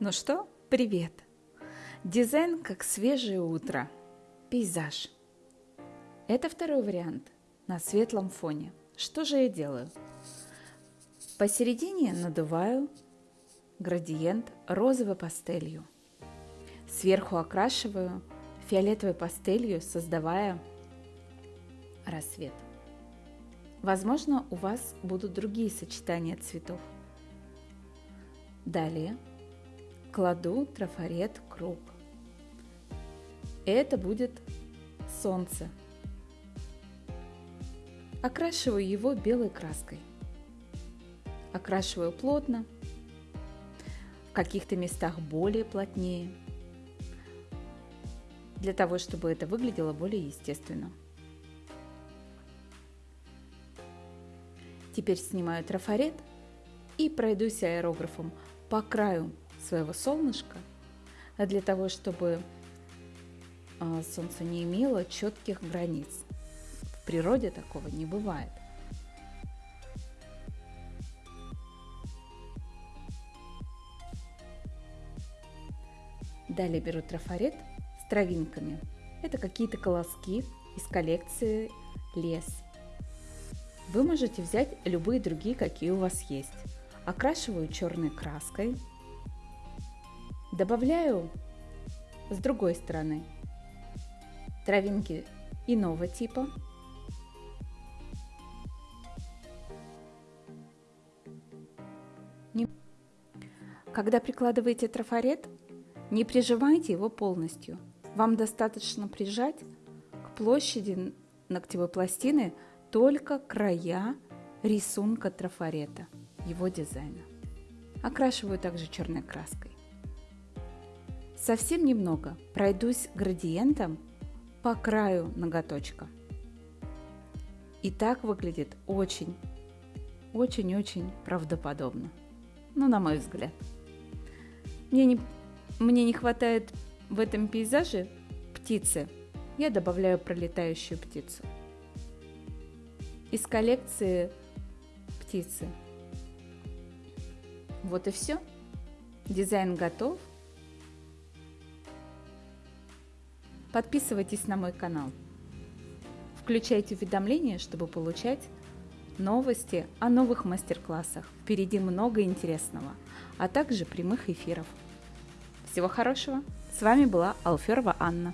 Ну что, привет! Дизайн как свежее утро. Пейзаж. Это второй вариант на светлом фоне. Что же я делаю? Посередине надуваю градиент розовой пастелью. Сверху окрашиваю фиолетовой пастелью, создавая рассвет. Возможно, у вас будут другие сочетания цветов. Далее кладу трафарет круг. Это будет солнце. Окрашиваю его белой краской. Окрашиваю плотно, в каких-то местах более плотнее, для того, чтобы это выглядело более естественно. Теперь снимаю трафарет и пройдусь аэрографом по краю своего солнышка, для того, чтобы а, солнце не имело четких границ. В природе такого не бывает. Далее беру трафарет с травинками. Это какие-то колоски из коллекции лес. Вы можете взять любые другие, какие у вас есть. Окрашиваю черной краской – Добавляю с другой стороны травинки иного типа. Когда прикладываете трафарет, не прижимайте его полностью. Вам достаточно прижать к площади ногтевой пластины только края рисунка трафарета, его дизайна. Окрашиваю также черной краской. Совсем немного пройдусь градиентом по краю ноготочка. И так выглядит очень, очень-очень правдоподобно. Ну, на мой взгляд. Мне не, мне не хватает в этом пейзаже птицы. Я добавляю пролетающую птицу. Из коллекции птицы. Вот и все. Дизайн готов. Подписывайтесь на мой канал. Включайте уведомления, чтобы получать новости о новых мастер-классах. Впереди много интересного, а также прямых эфиров. Всего хорошего! С вами была Алферова Анна.